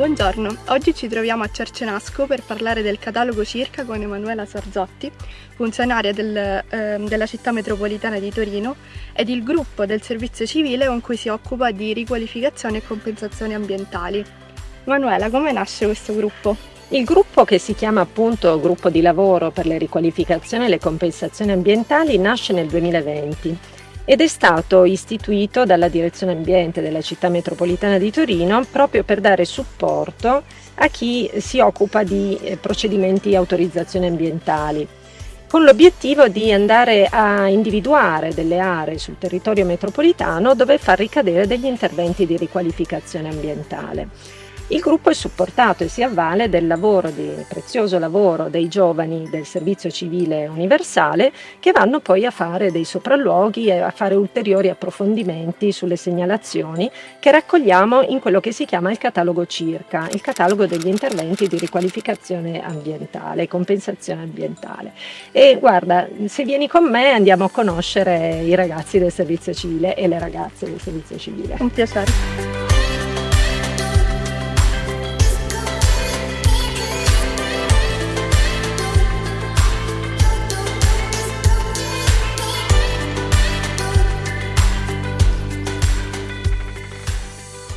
Buongiorno, oggi ci troviamo a Cercenasco per parlare del catalogo Circa con Emanuela Sarzotti, funzionaria del, eh, della città metropolitana di Torino ed il gruppo del servizio civile con cui si occupa di riqualificazione e compensazioni ambientali. Emanuela, come nasce questo gruppo? Il gruppo che si chiama appunto Gruppo di lavoro per le riqualificazioni e le compensazioni ambientali nasce nel 2020 ed è stato istituito dalla Direzione Ambiente della Città Metropolitana di Torino proprio per dare supporto a chi si occupa di eh, procedimenti di autorizzazione ambientali con l'obiettivo di andare a individuare delle aree sul territorio metropolitano dove far ricadere degli interventi di riqualificazione ambientale. Il gruppo è supportato e si avvale del lavoro, del prezioso lavoro dei giovani del servizio civile universale che vanno poi a fare dei sopralluoghi e a fare ulteriori approfondimenti sulle segnalazioni che raccogliamo in quello che si chiama il catalogo CIRCA, il catalogo degli interventi di riqualificazione ambientale, compensazione ambientale. E guarda, se vieni con me andiamo a conoscere i ragazzi del servizio civile e le ragazze del servizio civile. Un piacere.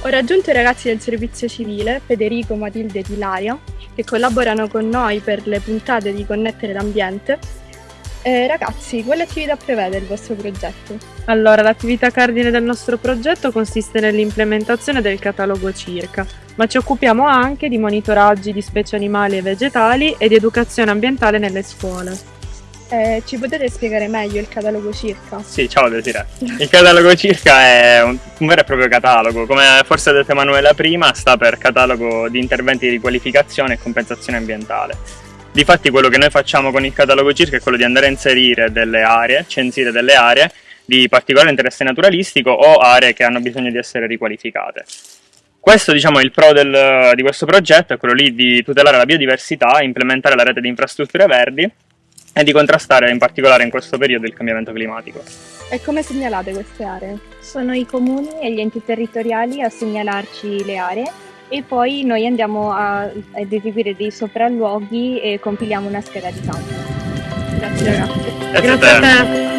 Ho raggiunto i ragazzi del servizio civile, Federico, Matilde e Ilaria, che collaborano con noi per le puntate di Connettere l'Ambiente. Eh, ragazzi, quale attività prevede il vostro progetto? Allora, l'attività cardine del nostro progetto consiste nell'implementazione del catalogo CIRCA, ma ci occupiamo anche di monitoraggi di specie animali e vegetali e di educazione ambientale nelle scuole. Eh, ci potete spiegare meglio il catalogo circa? Sì, ciao Desiree. Il catalogo circa è un, un, vero e proprio catalogo, come forse ha detto Emanuela prima, sta per catalogo di interventi di qualificazione e compensazione ambientale. Difatti quello che noi facciamo con il catalogo circa è quello di andare a inserire delle aree, censire delle aree di particolare interesse naturalistico o aree che hanno bisogno di essere riqualificate. Questo diciamo, il pro del, di questo progetto, è quello lì di tutelare la biodiversità, implementare la rete di infrastrutture verdi e di contrastare in particolare in questo periodo il cambiamento climatico. E come segnalate queste aree? Sono i comuni e gli enti territoriali a segnalarci le aree e poi noi andiamo a, ad eseguire dei sopralluoghi e compiliamo una scheda di campo. Grazie ragazzi. Grazie, Grazie a te.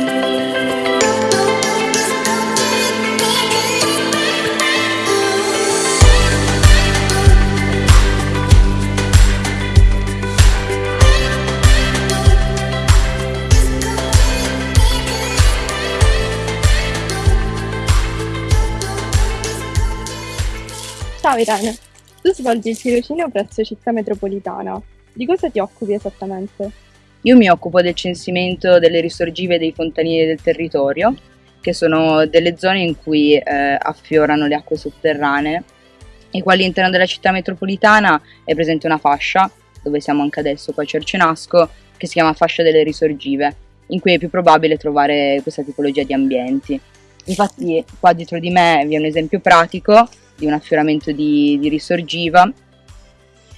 Ciao Irene, tu svolgi il tirocinio presso Città Metropolitana. Di cosa ti occupi esattamente? Io mi occupo del censimento delle risorgive dei fontanieri del territorio, che sono delle zone in cui eh, affiorano le acque sotterranee e qua all'interno della città metropolitana è presente una fascia, dove siamo anche adesso qua a Cercenasco, che si chiama fascia delle risorgive, in cui è più probabile trovare questa tipologia di ambienti. Infatti qua dietro di me vi è un esempio pratico di un affioramento di, di risorgiva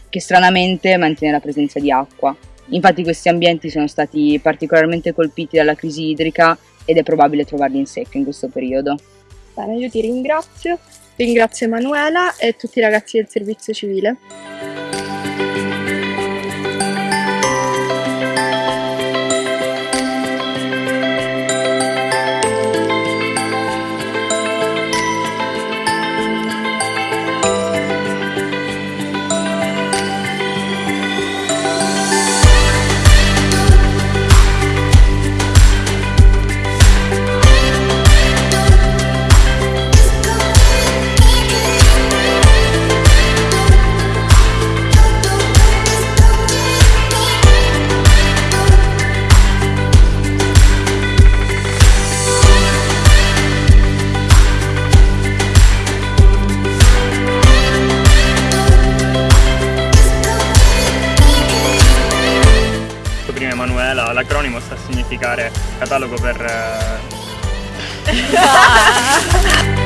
che stranamente mantiene la presenza di acqua. Infatti questi ambienti sono stati particolarmente colpiti dalla crisi idrica ed è probabile trovarli in secco in questo periodo. Bene, io ti ringrazio, ringrazio Emanuela e tutti i ragazzi del servizio civile. L'acronimo sta a significare catalogo per... Eh,